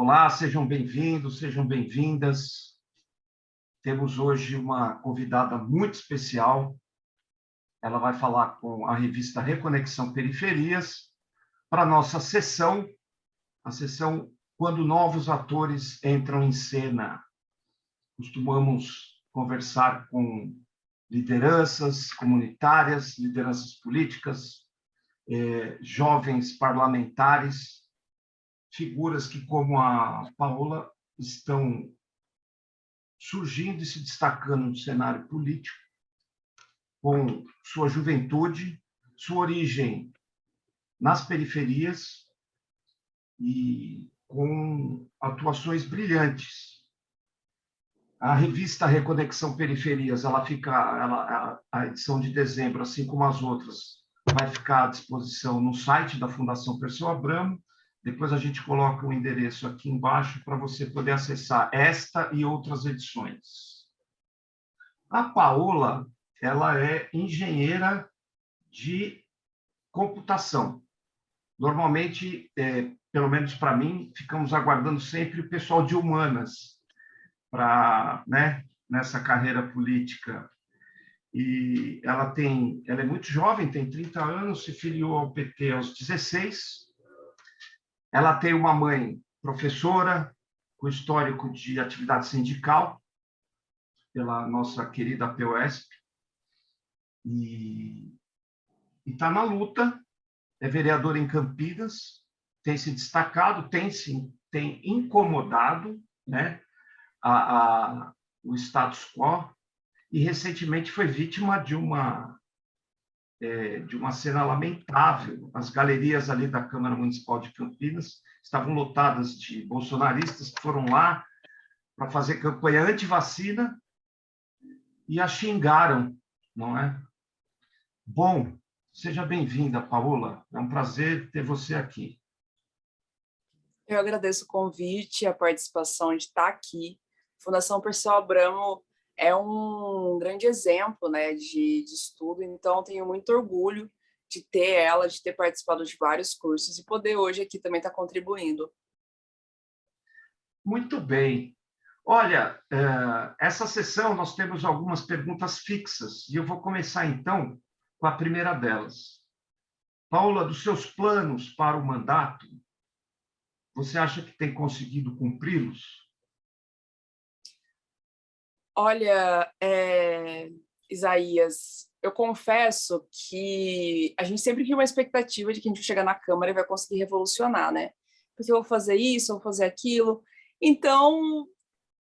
Olá, sejam bem-vindos, sejam bem-vindas. Temos hoje uma convidada muito especial. Ela vai falar com a revista Reconexão Periferias para nossa sessão, a sessão quando novos atores entram em cena. Costumamos conversar com lideranças comunitárias, lideranças políticas, eh, jovens parlamentares, figuras que, como a Paola, estão surgindo e se destacando no cenário político, com sua juventude, sua origem nas periferias e com atuações brilhantes. A revista Reconexão Periferias, ela fica, ela, a edição de dezembro, assim como as outras, vai ficar à disposição no site da Fundação Perseu Abramo, depois a gente coloca o endereço aqui embaixo para você poder acessar esta e outras edições. A Paola, ela é engenheira de computação. Normalmente, é, pelo menos para mim, ficamos aguardando sempre o pessoal de humanas para, né, nessa carreira política. E ela tem, ela é muito jovem, tem 30 anos, se filiou ao PT aos 16, ela tem uma mãe professora, com histórico de atividade sindical, pela nossa querida POSP, e está na luta, é vereadora em Campinas, tem se destacado, tem se tem incomodado né, a, a, o status quo, e recentemente foi vítima de uma é, de uma cena lamentável. As galerias ali da Câmara Municipal de Campinas estavam lotadas de bolsonaristas que foram lá para fazer campanha anti-vacina e a xingaram, não é? Bom, seja bem-vinda, Paola. É um prazer ter você aqui. Eu agradeço o convite, a participação de estar aqui. Fundação Perseu Abramo é um grande exemplo né, de, de estudo, então tenho muito orgulho de ter ela, de ter participado de vários cursos e poder hoje aqui também estar contribuindo. Muito bem. Olha, eh, essa sessão nós temos algumas perguntas fixas e eu vou começar então com a primeira delas. Paula, dos seus planos para o mandato, você acha que tem conseguido cumpri-los? Olha, é, Isaías, eu confesso que a gente sempre tinha uma expectativa de que a gente chegar na Câmara e vai conseguir revolucionar, né? Porque eu vou fazer isso, eu vou fazer aquilo. Então,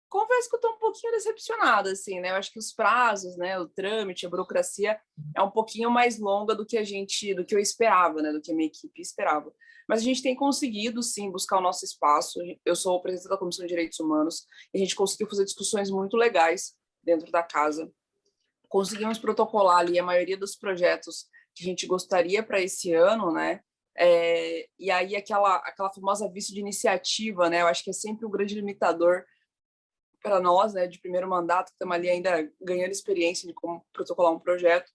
confesso que eu estou um pouquinho decepcionada, assim, né? Eu acho que os prazos, né, o trâmite, a burocracia é um pouquinho mais longa do que a gente, do que eu esperava, né, do que a minha equipe esperava. Mas a gente tem conseguido, sim, buscar o nosso espaço. Eu sou presidente da Comissão de Direitos Humanos e a gente conseguiu fazer discussões muito legais dentro da casa. Conseguimos protocolar ali a maioria dos projetos que a gente gostaria para esse ano, né? É, e aí aquela, aquela famosa vice de iniciativa, né? Eu acho que é sempre o um grande limitador para nós, né, de primeiro mandato, que estamos ali ainda ganhando experiência de como protocolar um projeto.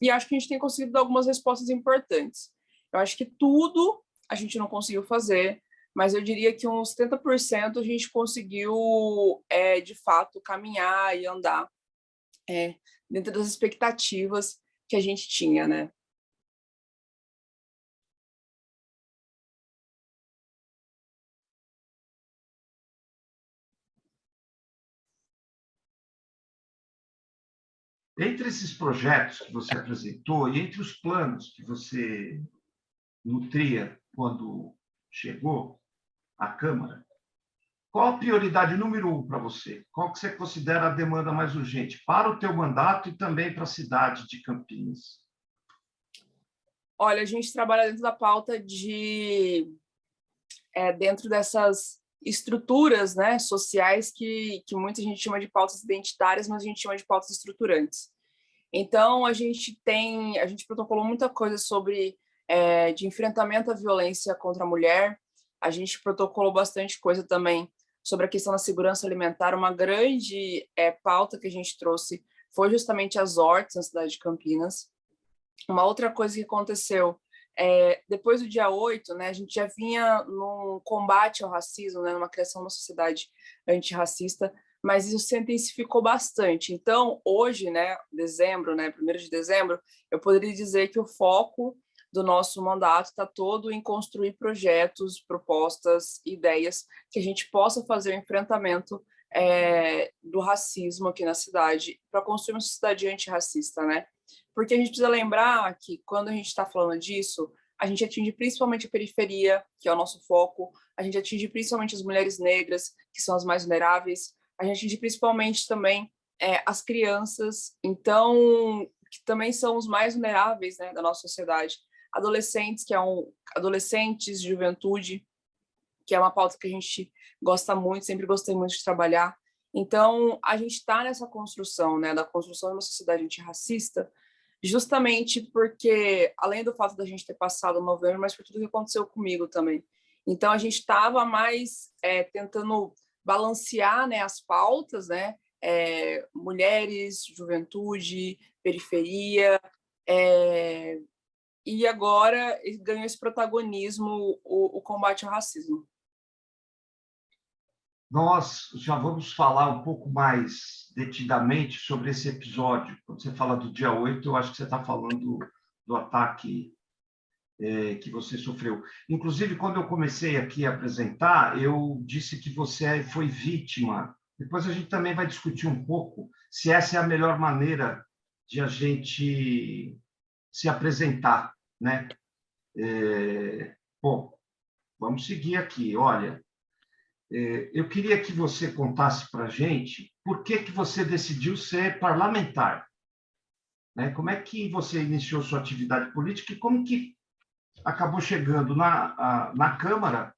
E acho que a gente tem conseguido dar algumas respostas importantes. Eu acho que tudo a gente não conseguiu fazer, mas eu diria que uns 70% a gente conseguiu, é, de fato, caminhar e andar é, dentro das expectativas que a gente tinha, né? Entre esses projetos que você apresentou e entre os planos que você nutria quando chegou à Câmara, qual a prioridade número um para você? Qual que você considera a demanda mais urgente para o teu mandato e também para a cidade de Campinas? Olha, a gente trabalha dentro da pauta de... É, dentro dessas estruturas né, sociais que, que muita gente chama de pautas identitárias, mas a gente chama de pautas estruturantes. Então, a gente tem, a gente protocolou muita coisa sobre é, de enfrentamento à violência contra a mulher. A gente protocolou bastante coisa também sobre a questão da segurança alimentar. Uma grande é, pauta que a gente trouxe foi justamente as hortas na cidade de Campinas. Uma outra coisa que aconteceu é, depois do dia 8, né, a gente já vinha num combate ao racismo, né, numa criação de uma sociedade antirracista, mas isso se intensificou bastante. Então, hoje, né, dezembro, né, primeiro de dezembro, eu poderia dizer que o foco do nosso mandato está todo em construir projetos, propostas, ideias que a gente possa fazer o enfrentamento é, do racismo aqui na cidade, para construir uma sociedade antirracista, né? Porque a gente precisa lembrar que quando a gente está falando disso, a gente atinge principalmente a periferia, que é o nosso foco, a gente atinge principalmente as mulheres negras, que são as mais vulneráveis, a gente atinge principalmente também é, as crianças, então, que também são os mais vulneráveis né, da nossa sociedade. Adolescentes, que é um, adolescentes, juventude, que é uma pauta que a gente gosta muito, sempre gostei muito de trabalhar. Então, a gente está nessa construção, né, da construção de uma sociedade antirracista, justamente porque, além do fato da gente ter passado novembro, mas por tudo que aconteceu comigo também. Então, a gente estava mais é, tentando balancear né, as pautas, né, é, mulheres, juventude, periferia, é, e agora ganhou esse protagonismo o, o combate ao racismo. Nós já vamos falar um pouco mais detidamente sobre esse episódio. Quando você fala do dia 8, eu acho que você está falando do ataque é, que você sofreu. Inclusive, quando eu comecei aqui a apresentar, eu disse que você foi vítima. Depois a gente também vai discutir um pouco se essa é a melhor maneira de a gente se apresentar, né? É, bom, vamos seguir aqui. Olha, eu queria que você contasse para a gente por que, que você decidiu ser parlamentar. Né? Como é que você iniciou sua atividade política e como que acabou chegando na, na Câmara,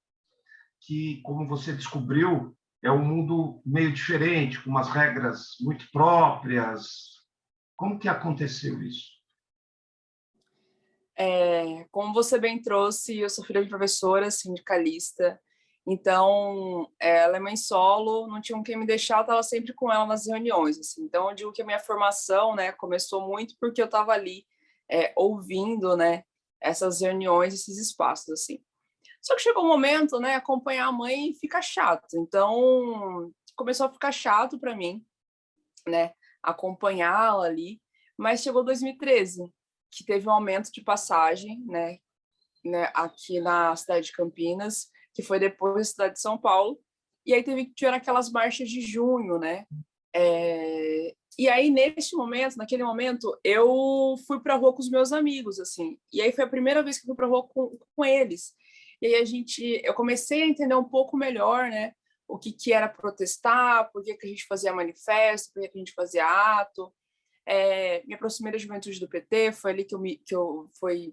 que, como você descobriu, é um mundo meio diferente, com umas regras muito próprias. Como que aconteceu isso? É, como você bem trouxe, eu sou filha de professora, sindicalista, então, ela é mãe solo, não tinha quem me deixar, eu estava sempre com ela nas reuniões. Assim. Então, eu digo que a minha formação né, começou muito porque eu estava ali é, ouvindo né, essas reuniões, esses espaços. assim. Só que chegou um momento, né, acompanhar a mãe fica chato. Então, começou a ficar chato para mim, né, acompanhá-la ali. Mas chegou 2013, que teve um aumento de passagem, né, né, aqui na cidade de Campinas, que foi depois da cidade de São Paulo, e aí teve que tirar aquelas marchas de junho, né? É... E aí, neste momento, naquele momento, eu fui para a rua com os meus amigos, assim, e aí foi a primeira vez que eu fui para a rua com, com eles. E aí a gente, eu comecei a entender um pouco melhor, né, o que, que era protestar, por que, que a gente fazia manifesto, por que, que a gente fazia ato. É, me aproximei da juventude do PT, foi ali que eu, me, que eu foi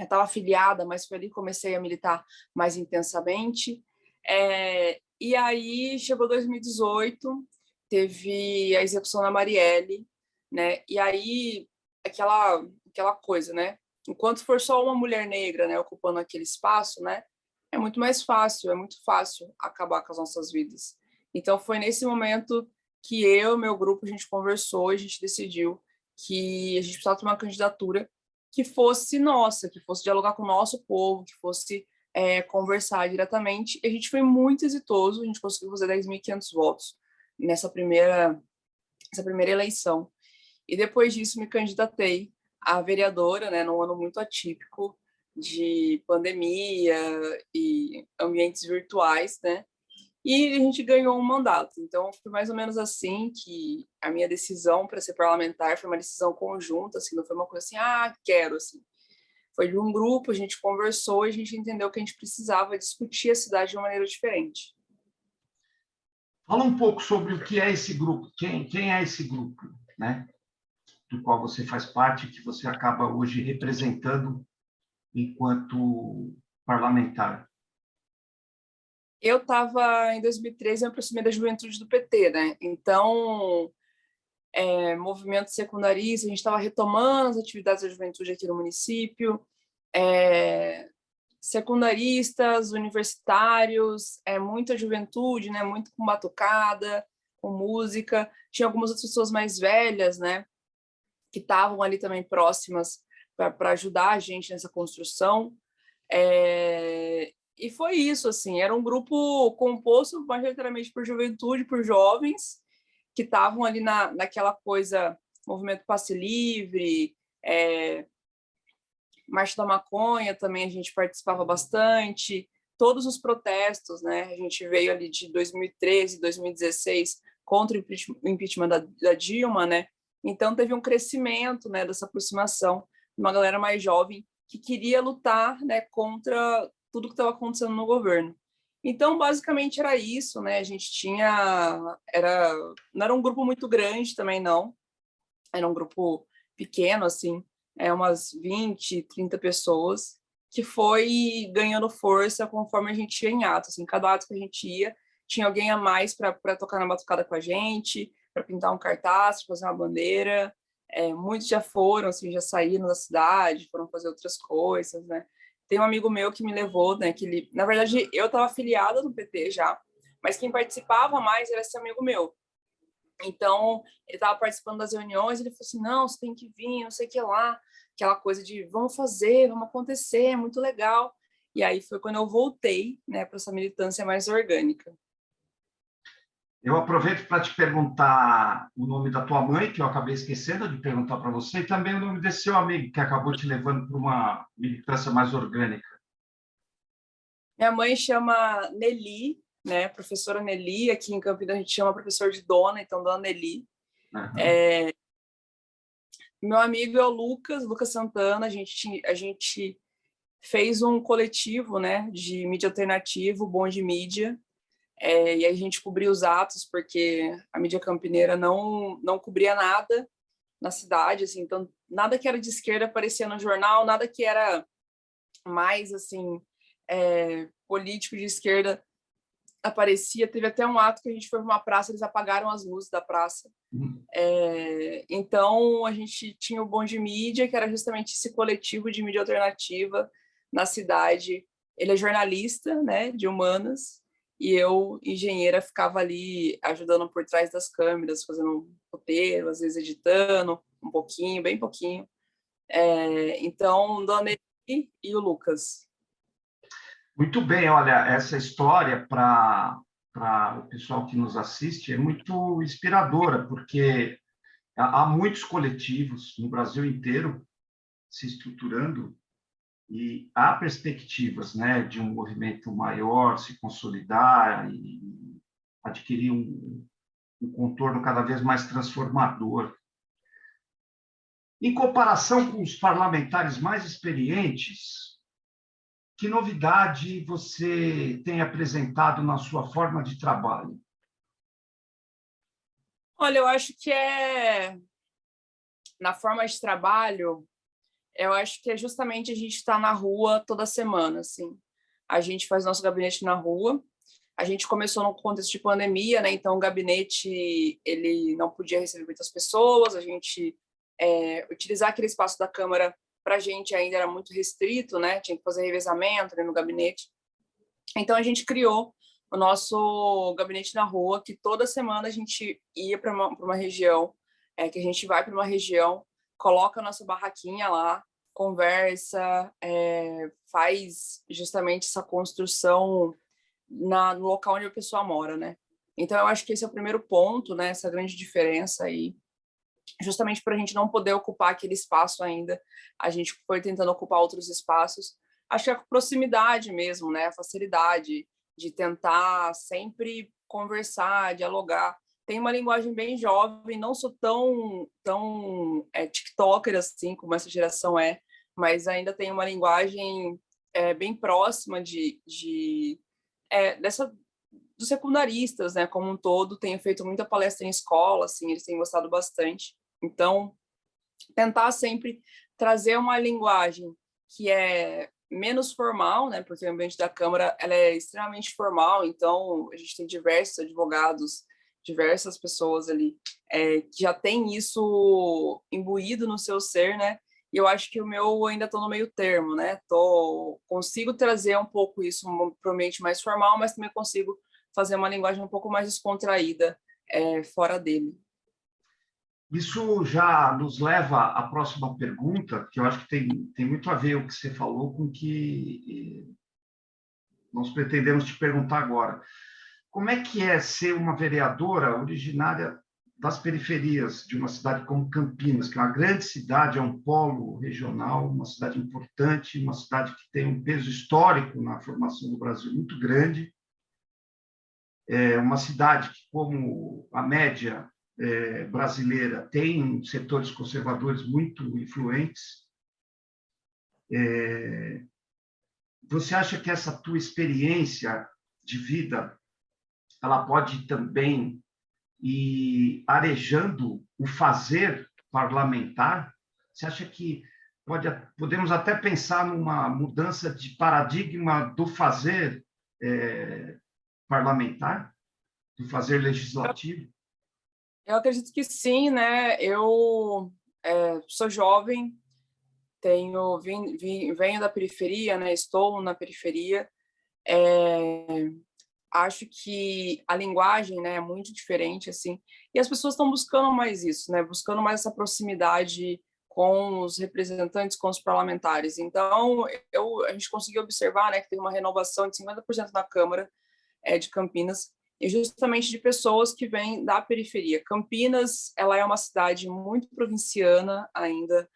já estava afiliada, mas foi ali que comecei a militar mais intensamente. É, e aí chegou 2018, teve a execução da Marielle, né? E aí aquela aquela coisa, né? Enquanto for só uma mulher negra, né, ocupando aquele espaço, né, é muito mais fácil, é muito fácil acabar com as nossas vidas. Então foi nesse momento que eu, meu grupo, a gente conversou, a gente decidiu que a gente precisava ter uma candidatura que fosse nossa, que fosse dialogar com o nosso povo, que fosse é, conversar diretamente. E a gente foi muito exitoso, a gente conseguiu fazer 10.500 votos nessa primeira, nessa primeira eleição. E depois disso me candidatei a vereadora, né, num ano muito atípico de pandemia e ambientes virtuais, né, e a gente ganhou um mandato. Então, foi mais ou menos assim que a minha decisão para ser parlamentar foi uma decisão conjunta, assim, não foi uma coisa assim, ah, quero, assim. Foi de um grupo, a gente conversou e a gente entendeu que a gente precisava discutir a cidade de uma maneira diferente. Fala um pouco sobre o que é esse grupo, quem, quem é esse grupo, né? Do qual você faz parte, que você acaba hoje representando enquanto parlamentar eu estava, em 2013, me aproximei da juventude do PT, né? Então, é, movimento secundarista, a gente estava retomando as atividades da juventude aqui no município, é, secundaristas, universitários, é, muita juventude, né? Muito com batucada, com música. Tinha algumas outras pessoas mais velhas, né? Que estavam ali também próximas para ajudar a gente nessa construção. É, e foi isso, assim, era um grupo composto majoritariamente por juventude, por jovens, que estavam ali na, naquela coisa, movimento passe livre, é, Marcha da Maconha também a gente participava bastante, todos os protestos, né? A gente veio ali de 2013, 2016 contra o impeachment da, da Dilma, né? Então teve um crescimento, né, dessa aproximação, uma galera mais jovem que queria lutar, né, contra tudo que estava acontecendo no governo. Então, basicamente era isso, né? A gente tinha era não era um grupo muito grande também não. Era um grupo pequeno assim, é umas 20, 30 pessoas, que foi ganhando força conforme a gente ia em ato. Assim, cada ato que a gente ia, tinha alguém a mais para tocar na batucada com a gente, para pintar um cartaz, fazer uma bandeira. É, muitos já foram, assim, já saíram da cidade, foram fazer outras coisas, né? Tem um amigo meu que me levou, né, que ele, na verdade, eu estava afiliada no PT já, mas quem participava mais era esse amigo meu. Então, ele estava participando das reuniões, ele falou assim, não, você tem que vir, não sei o que lá, aquela coisa de vamos fazer, vamos acontecer, é muito legal. E aí foi quando eu voltei né, para essa militância mais orgânica. Eu aproveito para te perguntar o nome da tua mãe, que eu acabei esquecendo de perguntar para você, e também o nome desse seu amigo, que acabou te levando para uma militância mais orgânica. Minha mãe chama Nelly, né? Professora Nelly, aqui em Campinas a gente chama professor de dona, então dona Nelly. Uhum. É, meu amigo é o Lucas, Lucas Santana, a gente, a gente fez um coletivo né, de mídia alternativo, Bom de Mídia, é, e a gente cobriu os atos, porque a mídia campineira não, não cobria nada na cidade, assim, então nada que era de esquerda aparecia no jornal, nada que era mais assim é, político de esquerda aparecia, teve até um ato que a gente foi para uma praça, eles apagaram as luzes da praça. Uhum. É, então, a gente tinha o Bom de Mídia, que era justamente esse coletivo de mídia alternativa na cidade. Ele é jornalista, né, de humanas, e eu, engenheira, ficava ali ajudando por trás das câmeras, fazendo um roteiro, às vezes editando um pouquinho, bem pouquinho. É, então, Dona Eli e o Lucas. Muito bem, olha, essa história para o pessoal que nos assiste é muito inspiradora, porque há muitos coletivos no Brasil inteiro se estruturando e há perspectivas né, de um movimento maior se consolidar e adquirir um, um contorno cada vez mais transformador. Em comparação com os parlamentares mais experientes, que novidade você tem apresentado na sua forma de trabalho? Olha, eu acho que é na forma de trabalho, eu acho que é justamente a gente estar tá na rua toda semana, assim. A gente faz nosso gabinete na rua. A gente começou no contexto de pandemia, né? Então o gabinete ele não podia receber muitas pessoas. A gente é, utilizar aquele espaço da câmara para a gente ainda era muito restrito, né? Tinha que fazer revezamento no gabinete. Então a gente criou o nosso gabinete na rua, que toda semana a gente ia para uma, uma região, é, que a gente vai para uma região, coloca a nossa barraquinha lá, conversa, é, faz justamente essa construção na, no local onde a pessoa mora, né? Então, eu acho que esse é o primeiro ponto, né? Essa grande diferença aí justamente para a gente não poder ocupar aquele espaço ainda, a gente foi tentando ocupar outros espaços. Acho que a proximidade mesmo, né? a facilidade de tentar sempre conversar, dialogar. Tem uma linguagem bem jovem, não sou tão, tão é, tiktoker assim como essa geração é, mas ainda tem uma linguagem é, bem próxima de, de é, dessa dos secundaristas, né, como um todo, tenho feito muita palestra em escola, assim, eles têm gostado bastante. Então, tentar sempre trazer uma linguagem que é menos formal, né, porque o ambiente da Câmara ela é extremamente formal, então a gente tem diversos advogados, diversas pessoas ali é, que já tem isso imbuído no seu ser, né, e eu acho que o meu ainda estou no meio termo, né, tô, consigo trazer um pouco isso para o ambiente mais formal, mas também consigo fazer uma linguagem um pouco mais descontraída é, fora dele. Isso já nos leva à próxima pergunta, que eu acho que tem, tem muito a ver o que você falou com o que nós pretendemos te perguntar agora. Como é que é ser uma vereadora originária das periferias de uma cidade como Campinas, que é uma grande cidade, é um polo regional, uma cidade importante, uma cidade que tem um peso histórico na formação do Brasil muito grande, é uma cidade que, como a média é, brasileira, tem setores conservadores muito influentes. É, você acha que essa tua experiência de vida ela pode também e arejando o fazer parlamentar? Você acha que pode, podemos até pensar numa mudança de paradigma do fazer é, parlamentar, do fazer legislativo? Eu acredito que sim, né? Eu é, sou jovem, tenho vim, vim, venho da periferia, né? Estou na periferia. É, acho que a linguagem né, é muito diferente, assim, e as pessoas estão buscando mais isso, né, buscando mais essa proximidade com os representantes, com os parlamentares. Então, eu, a gente conseguiu observar né, que tem uma renovação de 50% na Câmara é, de Campinas, e justamente de pessoas que vêm da periferia. Campinas, ela é uma cidade muito provinciana ainda,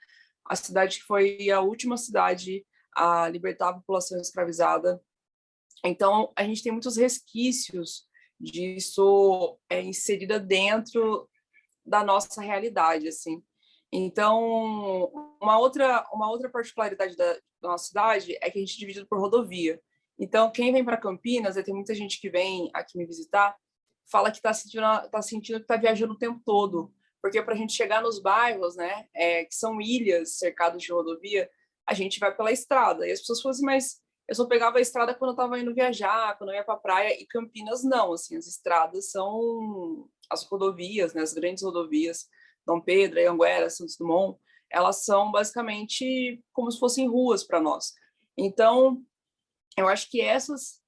a cidade que foi a última cidade a libertar a população escravizada então, a gente tem muitos resquícios disso é, inserida dentro da nossa realidade, assim. Então, uma outra, uma outra particularidade da, da nossa cidade é que a gente é dividido por rodovia. Então, quem vem para Campinas, tem muita gente que vem aqui me visitar, fala que está sentindo, tá sentindo que está viajando o tempo todo, porque para a gente chegar nos bairros, né, é, que são ilhas cercadas de rodovia, a gente vai pela estrada. E as pessoas falam assim, mas eu só pegava a estrada quando eu estava indo viajar, quando eu ia para praia, e Campinas não, assim, as estradas são as rodovias, né, as grandes rodovias, Dom Pedro, Anguera, Santos Dumont, elas são basicamente como se fossem ruas para nós. Então, eu acho que essas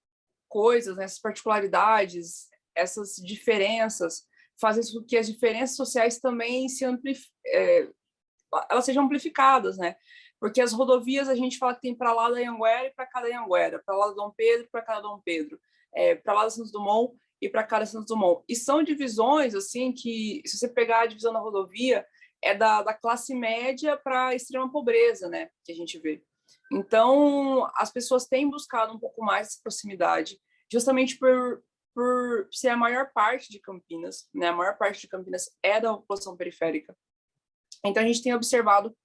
coisas, né, essas particularidades, essas diferenças, fazem com que as diferenças sociais também se amplif é, elas sejam amplificadas, né? Porque as rodovias a gente fala que tem para lá da Anhanguera e para cá da Anhanguera, para lá da Dom Pedro e para cá da Dom Pedro, é, para lá da Santos Dumont e para cá da Santos Dumont. E são divisões, assim, que se você pegar a divisão da rodovia, é da, da classe média para a extrema pobreza, né, que a gente vê. Então, as pessoas têm buscado um pouco mais essa proximidade, justamente por, por ser a maior parte de Campinas, né, a maior parte de Campinas é da população periférica. Então, a gente tem observado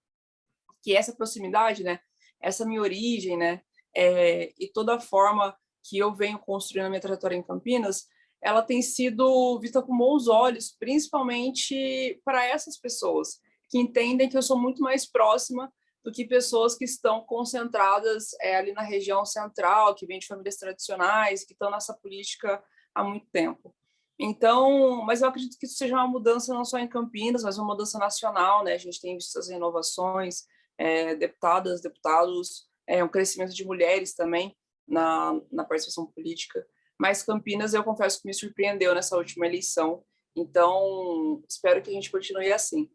que essa proximidade, né, essa minha origem, né, é, e toda a forma que eu venho construindo a minha trajetória em Campinas, ela tem sido vista com bons olhos, principalmente para essas pessoas, que entendem que eu sou muito mais próxima do que pessoas que estão concentradas é, ali na região central, que vêm de famílias tradicionais, que estão nessa política há muito tempo. Então, mas eu acredito que isso seja uma mudança não só em Campinas, mas uma mudança nacional, né? A gente tem visto as renovações, é, deputadas, deputados, é, um crescimento de mulheres também na, na participação política. Mas Campinas, eu confesso que me surpreendeu nessa última eleição, então espero que a gente continue assim.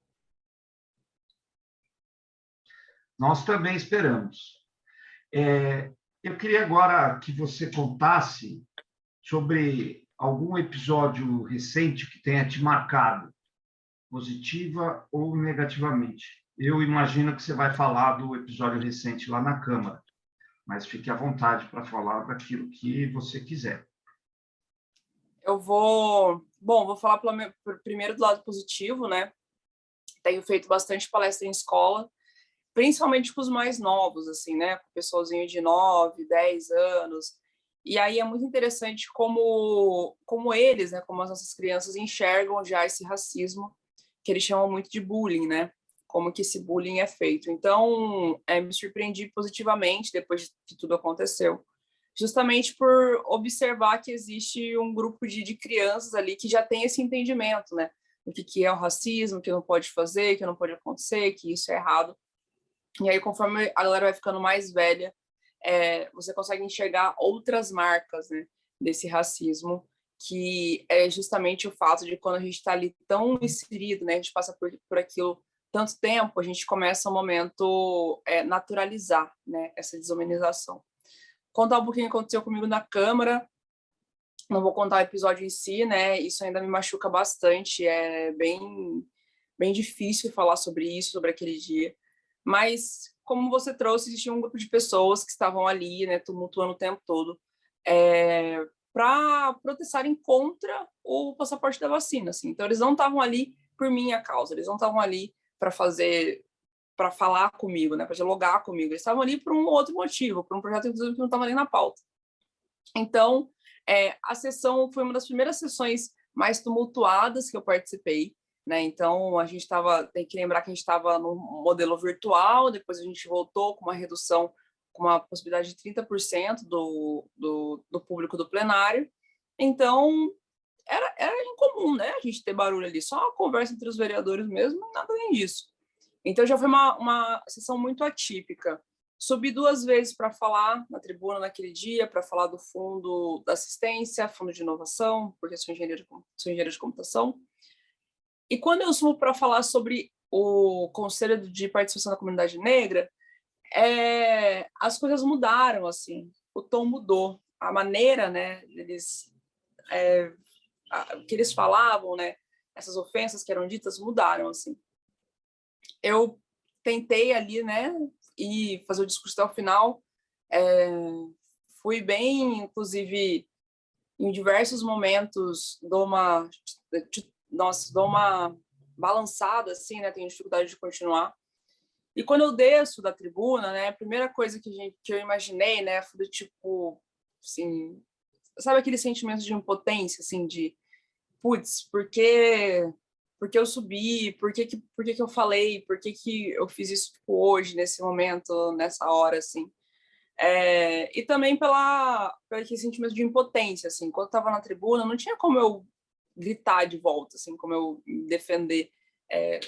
Nós também esperamos. É, eu queria agora que você contasse sobre algum episódio recente que tenha te marcado, positiva ou negativamente eu imagino que você vai falar do episódio recente lá na Câmara, mas fique à vontade para falar daquilo que você quiser. Eu vou... Bom, vou falar pelo, primeiro do lado positivo, né? Tenho feito bastante palestra em escola, principalmente com os mais novos, assim, né? Com o pessoalzinho de 9, 10 anos. E aí é muito interessante como, como eles, né? Como as nossas crianças enxergam já esse racismo, que eles chamam muito de bullying, né? Como que esse bullying é feito. Então, é, me surpreendi positivamente depois que tudo aconteceu, justamente por observar que existe um grupo de, de crianças ali que já tem esse entendimento, né? O que, que é o racismo, que não pode fazer, que não pode acontecer, que isso é errado. E aí, conforme a galera vai ficando mais velha, é, você consegue enxergar outras marcas né, desse racismo que é justamente o fato de quando a gente está ali tão inserido, né, a gente passa por, por aquilo tanto tempo, a gente começa um momento é, naturalizar né, essa desumanização. Contar um pouquinho o que aconteceu comigo na Câmara, não vou contar o episódio em si, né, isso ainda me machuca bastante, é bem, bem difícil falar sobre isso, sobre aquele dia, mas como você trouxe, existia um grupo de pessoas que estavam ali, né, tumultuando o tempo todo, é, para protestarem contra o passaporte da vacina, assim. Então, eles não estavam ali por minha causa, eles não estavam ali para fazer, para falar comigo, né, para dialogar comigo, eles estavam ali por um outro motivo, por um projeto, inclusive, que não estava ali na pauta. Então, é, a sessão foi uma das primeiras sessões mais tumultuadas que eu participei, né? Então, a gente estava, tem que lembrar que a gente estava no modelo virtual, depois a gente voltou com uma redução, com uma possibilidade de 30% do, do, do público do plenário. Então, era, era incomum, né? A gente ter barulho ali, só a conversa entre os vereadores mesmo, nada além disso. Então, já foi uma, uma sessão muito atípica. Subi duas vezes para falar na tribuna naquele dia, para falar do fundo da assistência, fundo de inovação, porque sou engenheiro de, sou engenheiro de computação, e quando eu subo para falar sobre o Conselho de Participação da Comunidade Negra, é, as coisas mudaram, assim, o tom mudou, a maneira, né, eles, é, a, que eles falavam, né, essas ofensas que eram ditas mudaram, assim. Eu tentei ali, né, e fazer o discurso até o final, é, fui bem, inclusive, em diversos momentos, dou uma nossa, dou uma balançada, assim, né? Tenho dificuldade de continuar. E quando eu desço da tribuna, né? A primeira coisa que, gente, que eu imaginei, né? Foi do tipo, assim... Sabe aquele sentimento de impotência, assim, de... Putz, por que, por que eu subi? Por que, que, por que, que eu falei? Por que, que eu fiz isso tipo, hoje, nesse momento, nessa hora, assim? É, e também pela, pelo aquele sentimento de impotência, assim, quando eu estava na tribuna, não tinha como eu gritar de volta, assim, como eu defender. É,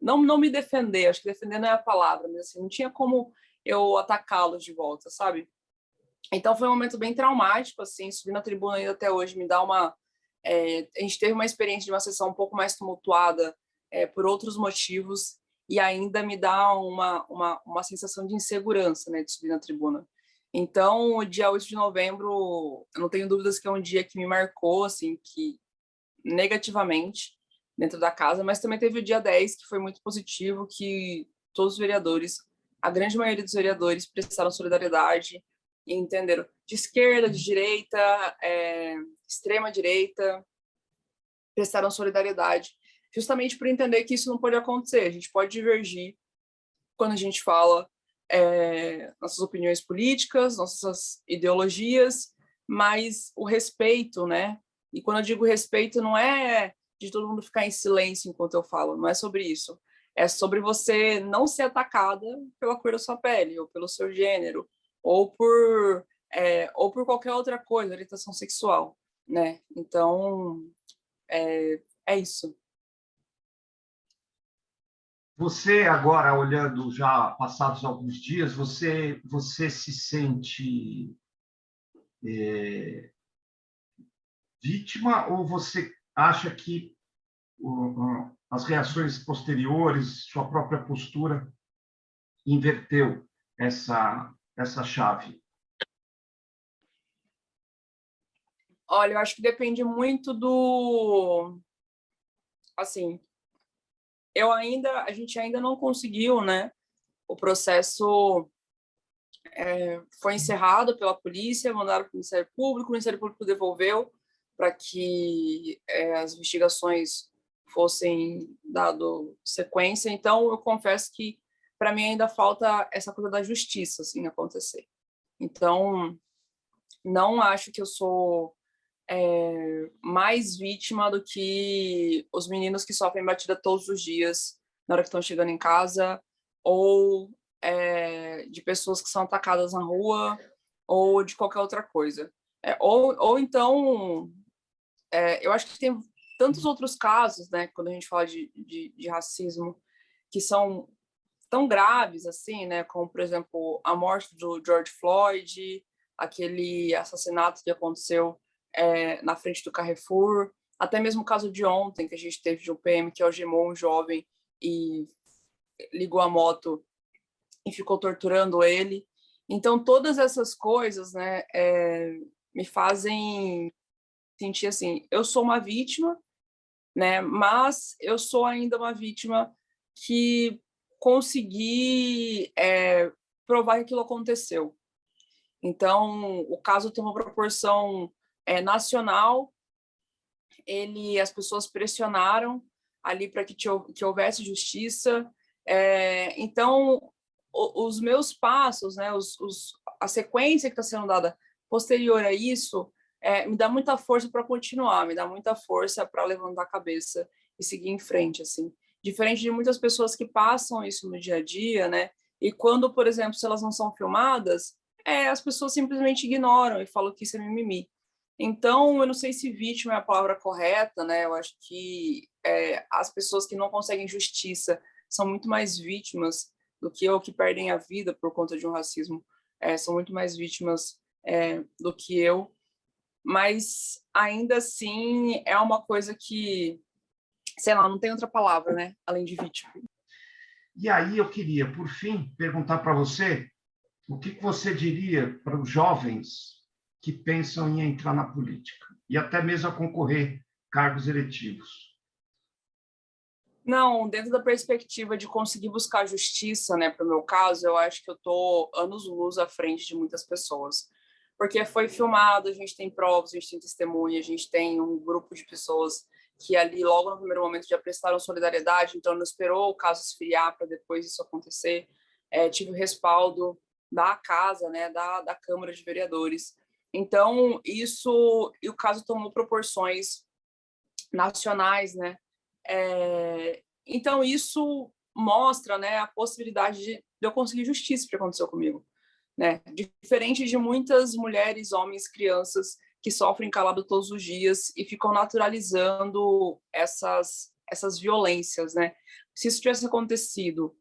não, não me defender, acho que defender não é a palavra, mas assim, não tinha como eu atacá-los de volta, sabe? Então foi um momento bem traumático, assim, subir na tribuna ainda até hoje me dá uma... É, a gente teve uma experiência de uma sessão um pouco mais tumultuada é, por outros motivos e ainda me dá uma, uma, uma sensação de insegurança, né, de subir na tribuna. Então, o dia 8 de novembro, eu não tenho dúvidas que é um dia que me marcou, assim, que negativamente dentro da casa, mas também teve o dia 10, que foi muito positivo, que todos os vereadores, a grande maioria dos vereadores prestaram solidariedade entenderam? De esquerda, de direita, é, extrema direita, prestaram solidariedade, justamente por entender que isso não pode acontecer, a gente pode divergir quando a gente fala é, nossas opiniões políticas, nossas ideologias, mas o respeito, né, e quando eu digo respeito, não é de todo mundo ficar em silêncio enquanto eu falo, não é sobre isso. É sobre você não ser atacada pela cor da sua pele, ou pelo seu gênero, ou por, é, ou por qualquer outra coisa, orientação sexual, né? Então, é, é isso. Você agora, olhando já passados alguns dias, você, você se sente é, vítima ou você acha que as reações posteriores, sua própria postura, inverteu essa, essa chave? Olha, eu acho que depende muito do... Assim, eu ainda, a gente ainda não conseguiu, né? O processo é, foi encerrado pela polícia, mandaram para o Ministério Público, o Ministério Público devolveu, para que é, as investigações fossem dado sequência. Então, eu confesso que, para mim, ainda falta essa coisa da justiça assim, acontecer. Então, não acho que eu sou é, mais vítima do que os meninos que sofrem batida todos os dias na hora que estão chegando em casa, ou é, de pessoas que são atacadas na rua, ou de qualquer outra coisa. É, ou, ou então é, eu acho que tem tantos outros casos, né, quando a gente fala de, de, de, racismo, que são tão graves, assim, né, como, por exemplo, a morte do George Floyd, aquele assassinato que aconteceu é, na frente do Carrefour, até mesmo o caso de ontem, que a gente teve de um PM que algemou um jovem e ligou a moto e ficou torturando ele. Então, todas essas coisas né, é, me fazem sentir assim, eu sou uma vítima, né, mas eu sou ainda uma vítima que consegui é, provar que aquilo aconteceu. Então, o caso tem uma proporção é, nacional, ele, as pessoas pressionaram ali para que, que houvesse justiça. É, então, o, os meus passos, né, os, os, a sequência que está sendo dada posterior a isso, é, me dá muita força para continuar, me dá muita força para levantar a cabeça e seguir em frente, assim. Diferente de muitas pessoas que passam isso no dia a dia, né? E quando, por exemplo, se elas não são filmadas, é, as pessoas simplesmente ignoram e falam que isso é mimimi. Então, eu não sei se vítima é a palavra correta, né? Eu acho que é, as pessoas que não conseguem justiça são muito mais vítimas do que eu, que perdem a vida por conta de um racismo. É, são muito mais vítimas é, do que eu. Mas, ainda assim, é uma coisa que, sei lá, não tem outra palavra, né? Além de vítima. E aí eu queria, por fim, perguntar para você o que você diria para os jovens que pensam em entrar na política e até mesmo a concorrer cargos eletivos? Não, dentro da perspectiva de conseguir buscar justiça, né, para o meu caso, eu acho que eu estou anos-luz à frente de muitas pessoas. Porque foi filmado, a gente tem provas, a gente tem testemunha, a gente tem um grupo de pessoas que ali, logo no primeiro momento, já prestaram solidariedade, então não esperou o caso esfriar para depois isso acontecer. É, tive o respaldo da casa, né, da, da Câmara de Vereadores. Então, isso, e o caso tomou proporções nacionais, né? É, então, isso mostra né, a possibilidade de, de eu conseguir justiça que aconteceu comigo. Né? Diferente de muitas mulheres, homens, crianças que sofrem calado todos os dias e ficam naturalizando essas, essas violências. Né? Se isso tivesse acontecido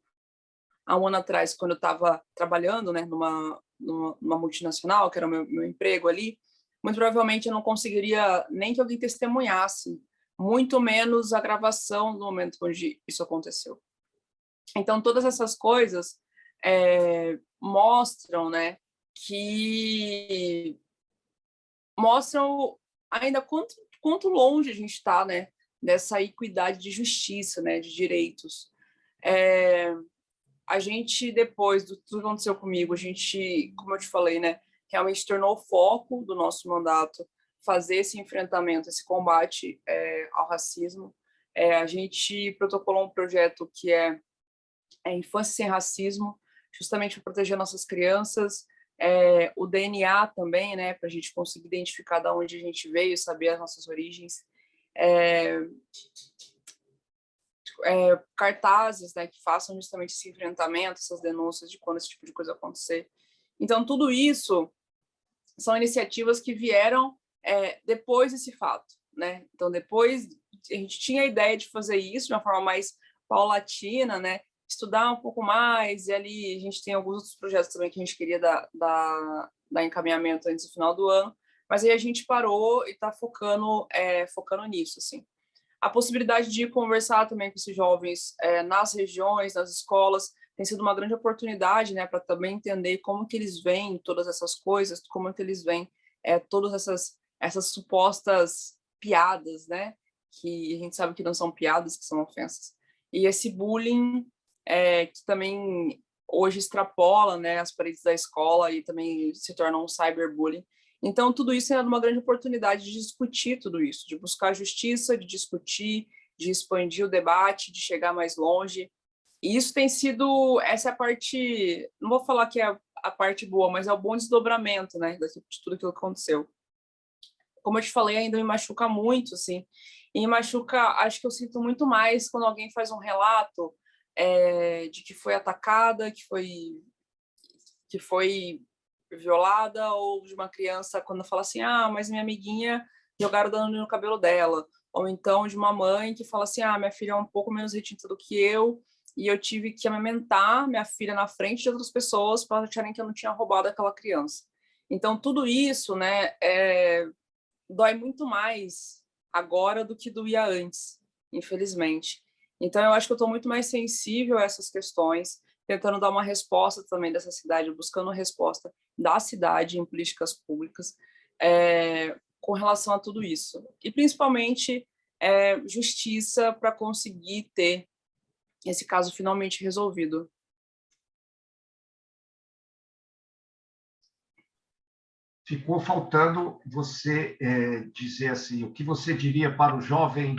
há um ano atrás, quando eu estava trabalhando né, numa, numa multinacional, que era o meu, meu emprego ali, muito provavelmente eu não conseguiria nem que alguém testemunhasse, muito menos a gravação do momento onde isso aconteceu. Então, todas essas coisas é, mostram, né, que mostram ainda quanto, quanto longe a gente está, né, dessa equidade de justiça, né, de direitos. É, a gente, depois do tudo que aconteceu comigo, a gente, como eu te falei, né, realmente tornou o foco do nosso mandato fazer esse enfrentamento, esse combate é, ao racismo. É, a gente protocolou um projeto que é, é Infância Sem Racismo, justamente para proteger nossas crianças, é, o DNA também, né, para a gente conseguir identificar de onde a gente veio, saber as nossas origens. É, é, cartazes né, que façam justamente esse enfrentamento, essas denúncias de quando esse tipo de coisa acontecer. Então, tudo isso são iniciativas que vieram é, depois desse fato. Né? Então, depois, a gente tinha a ideia de fazer isso de uma forma mais paulatina, né? Estudar um pouco mais, e ali a gente tem alguns outros projetos também que a gente queria dar, dar, dar encaminhamento antes do final do ano, mas aí a gente parou e está focando, é, focando nisso, assim a possibilidade de conversar também com esses jovens é, nas regiões, nas escolas, tem sido uma grande oportunidade, né, para também entender como que eles veem todas essas coisas, como que eles veem é, todas essas, essas supostas piadas, né, que a gente sabe que não são piadas, que são ofensas. E esse bullying, é, que também hoje extrapola, né, as paredes da escola e também se torna um cyberbullying, então, tudo isso é uma grande oportunidade de discutir tudo isso, de buscar justiça, de discutir, de expandir o debate, de chegar mais longe. E isso tem sido, essa é a parte, não vou falar que é a parte boa, mas é o bom desdobramento, né, de tudo aquilo que aconteceu. Como eu te falei, ainda me machuca muito, assim, e me machuca, acho que eu sinto muito mais quando alguém faz um relato é, de que foi atacada, que foi, que foi violada ou de uma criança quando fala assim, ah, mas minha amiguinha jogaram dano no cabelo dela. Ou então de uma mãe que fala assim, ah, minha filha é um pouco menos retinta do que eu e eu tive que amamentar minha filha na frente de outras pessoas para acharem que eu não tinha roubado aquela criança. Então, tudo isso, né, é, dói muito mais agora do que doía antes, infelizmente. Então, eu acho que eu estou muito mais sensível a essas questões, tentando dar uma resposta também dessa cidade, buscando resposta da cidade em políticas públicas é, com relação a tudo isso. E, principalmente, é, justiça para conseguir ter esse caso finalmente resolvido. ficou faltando você é, dizer assim, o que você diria para o jovem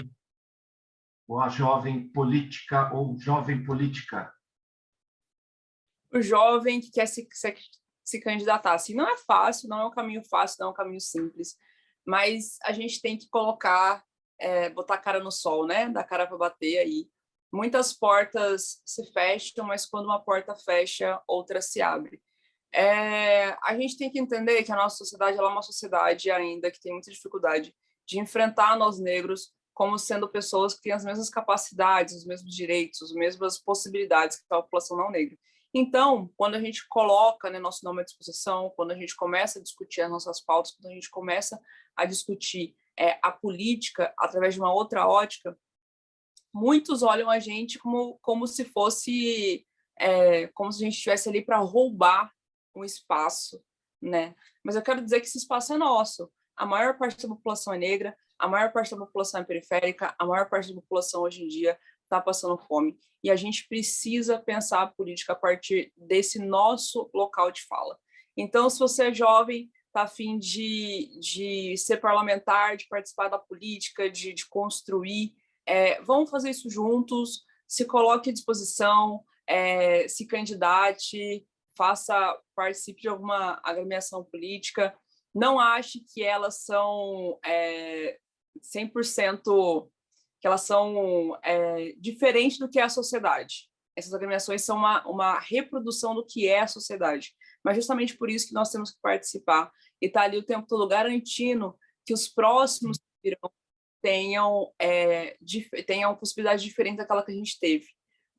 ou a jovem política ou jovem política? O jovem que quer se, se, se candidatar. Assim, não é fácil, não é um caminho fácil, não é um caminho simples, mas a gente tem que colocar, é, botar a cara no sol, né? Dar cara para bater aí. Muitas portas se fecham, mas quando uma porta fecha, outra se abre. É, a gente tem que entender que a nossa sociedade é uma sociedade ainda que tem muita dificuldade de enfrentar nós negros como sendo pessoas que têm as mesmas capacidades, os mesmos direitos, as mesmas possibilidades que a população não negra. Então, quando a gente coloca né, nosso nome à disposição, quando a gente começa a discutir as nossas pautas, quando a gente começa a discutir é, a política através de uma outra ótica, muitos olham a gente como, como se fosse, é, como se a gente estivesse ali para roubar um espaço, né? Mas eu quero dizer que esse espaço é nosso. A maior parte da população é negra, a maior parte da população é periférica, a maior parte da população hoje em dia está passando fome. E a gente precisa pensar a política a partir desse nosso local de fala. Então, se você é jovem, está afim de, de ser parlamentar, de participar da política, de, de construir, é, vamos fazer isso juntos, se coloque à disposição, é, se candidate, faça, participe de alguma agremiação política, não ache que elas são é, 100%, que elas são é, diferentes do que é a sociedade. Essas agremiações são uma, uma reprodução do que é a sociedade. Mas justamente por isso que nós temos que participar e estar tá ali o tempo todo garantindo que os próximos que virão tenham, é, tenham possibilidades diferentes daquela que a gente teve.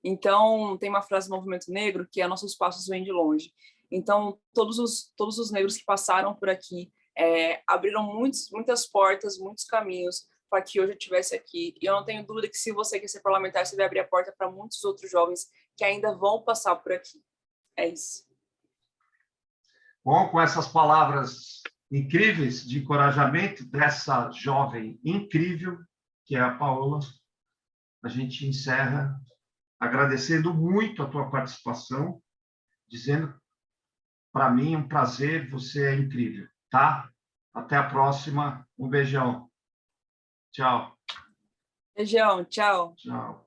Então, tem uma frase do Movimento Negro que é nossos passos vêm de longe. Então, todos os, todos os negros que passaram por aqui é, abriram muitos, muitas portas, muitos caminhos para que hoje eu estivesse aqui. E eu não tenho dúvida que se você quer ser parlamentar, você vai abrir a porta para muitos outros jovens que ainda vão passar por aqui. É isso. Bom, com essas palavras incríveis de encorajamento dessa jovem incrível, que é a Paola, a gente encerra agradecendo muito a tua participação, dizendo para mim um prazer, você é incrível, tá? Até a próxima, um beijão. Tchau. Beijão, tchau. Tchau.